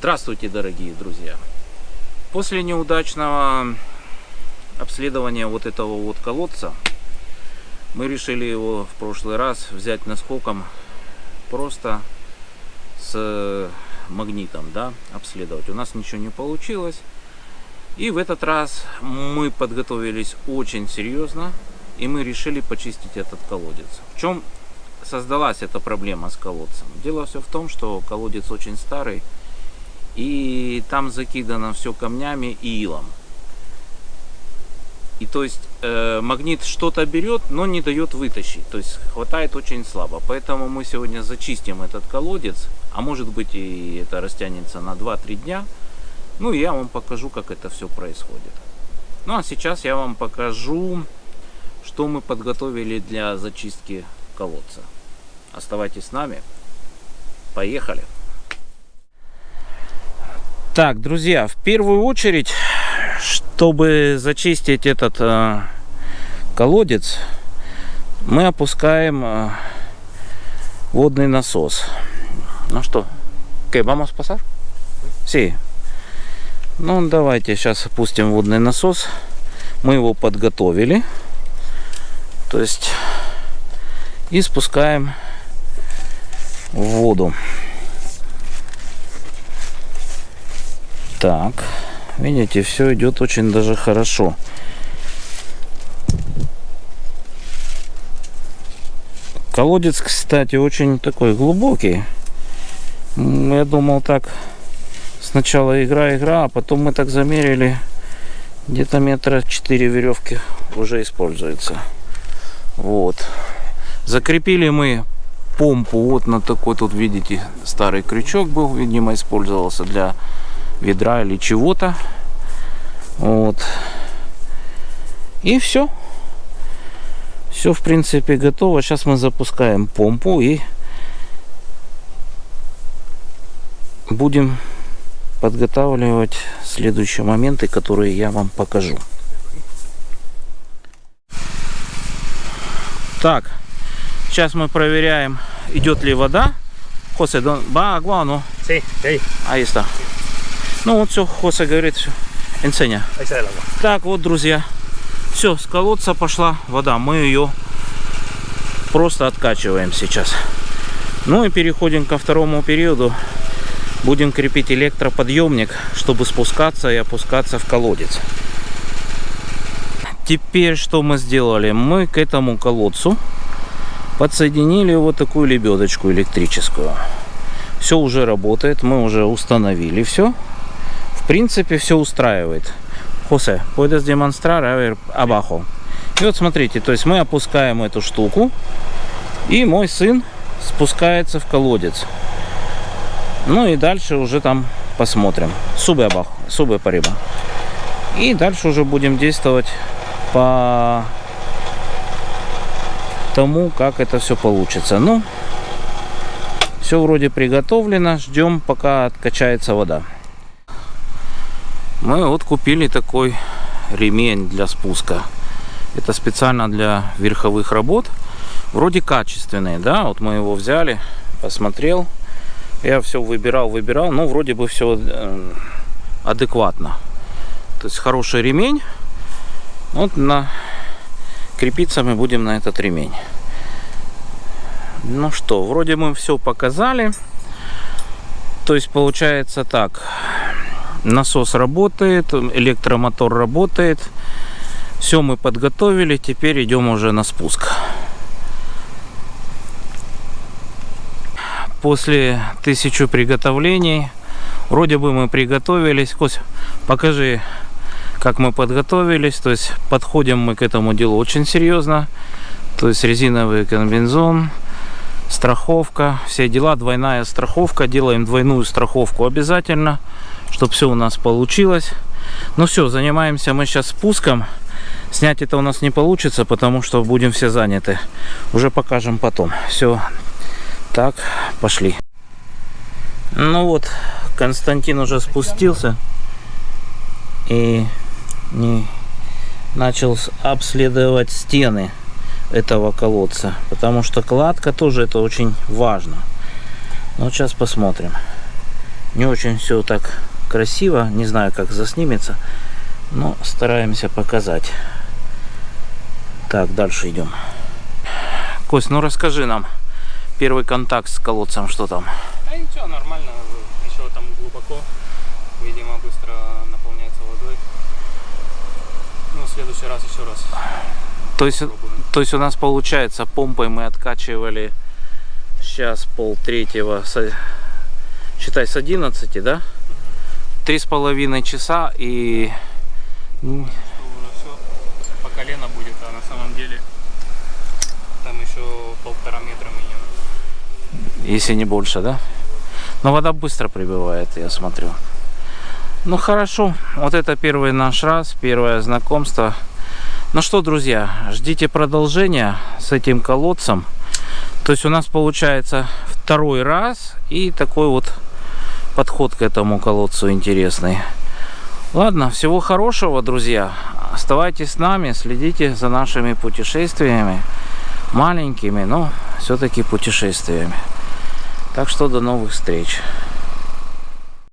Здравствуйте, дорогие друзья! После неудачного обследования вот этого вот колодца мы решили его в прошлый раз взять наскоком просто с магнитом, да, обследовать. У нас ничего не получилось. И в этот раз мы подготовились очень серьезно, и мы решили почистить этот колодец. В чем создалась эта проблема с колодцем? Дело все в том, что колодец очень старый, и там закидано все камнями и илом. И то есть э, магнит что-то берет, но не дает вытащить. То есть хватает очень слабо. Поэтому мы сегодня зачистим этот колодец. А может быть и это растянется на 2-3 дня. Ну и я вам покажу, как это все происходит. Ну а сейчас я вам покажу, что мы подготовили для зачистки колодца. Оставайтесь с нами. Поехали! Так, друзья, в первую очередь, чтобы зачистить этот э, колодец, мы опускаем э, водный насос. Ну что, ¿qué, vamos a pasar? Sí. Ну, давайте сейчас опустим водный насос. Мы его подготовили. То есть, и спускаем в воду. Так, видите, все идет очень даже хорошо. Колодец, кстати, очень такой глубокий. Я думал так, сначала игра-игра, а потом мы так замерили, где-то метра 4 веревки уже используется. Вот. Закрепили мы помпу вот на такой тут, видите, старый крючок был, видимо, использовался для ведра или чего-то. Вот. И все. Все, в принципе, готово. Сейчас мы запускаем помпу и будем подготавливать следующие моменты, которые я вам покажу. Так, сейчас мы проверяем, идет ли вода. Va agua o no? Sí, sí. Ahí está. Ну вот все, Хоса говорит, все. Энсеня. Так, вот, друзья. Все, с колодца пошла вода. Мы ее просто откачиваем сейчас. Ну и переходим ко второму периоду. Будем крепить электроподъемник, чтобы спускаться и опускаться в колодец. Теперь что мы сделали? Мы к этому колодцу подсоединили вот такую лебедочку электрическую. Все уже работает, мы уже установили все принципе, все устраивает. Хосе, puedes demostrar abajo. И вот смотрите, то есть мы опускаем эту штуку, и мой сын спускается в колодец. Ну и дальше уже там посмотрим. Субы абах, субы париба. И дальше уже будем действовать по тому, как это все получится. Ну, все вроде приготовлено. Ждем, пока откачается вода мы вот купили такой ремень для спуска. Это специально для верховых работ. Вроде качественный да? Вот мы его взяли посмотрел. Я все выбирал выбирал. Ну вроде бы все э, адекватно. То есть хороший ремень. Вот на крепиться мы будем на этот ремень. Ну что вроде мы все показали. То есть получается так насос работает, электромотор работает. Все мы подготовили, теперь идем уже на спуск. После тысячи приготовлений, вроде бы мы приготовились. Кость, покажи, как мы подготовились. То есть подходим мы к этому делу очень серьезно. То есть резиновый комбинезон, страховка, все дела, двойная страховка. Делаем двойную страховку обязательно чтобы все у нас получилось. Ну все, занимаемся мы сейчас спуском. Снять это у нас не получится, потому что будем все заняты. Уже покажем потом. Все. Так, пошли. Ну вот, Константин уже спустился и не начал обследовать стены этого колодца, потому что кладка тоже это очень важно. Ну, сейчас посмотрим. Не очень все так красиво. Не знаю, как заснимется. Но стараемся показать. Так, дальше идем. Кость, ну расскажи нам первый контакт с колодцем, что там? А ничего, нормально. Еще там глубоко. Видимо, быстро наполняется водой. Ну, в следующий раз еще раз То есть, то есть у нас получается, помпой мы откачивали сейчас пол третьего, считай, с 11, да? Три с половиной часа и по колено будет, а на самом деле там еще полтора метра минимум. если не больше, да? Но вода быстро прибывает, я смотрю. Ну хорошо, вот это первый наш раз, первое знакомство. Ну что, друзья, ждите продолжения с этим колодцем. То есть у нас получается второй раз и такой вот подход к этому колодцу интересный. Ладно, всего хорошего, друзья. Оставайтесь с нами, следите за нашими путешествиями. Маленькими, но все-таки путешествиями. Так что до новых встреч.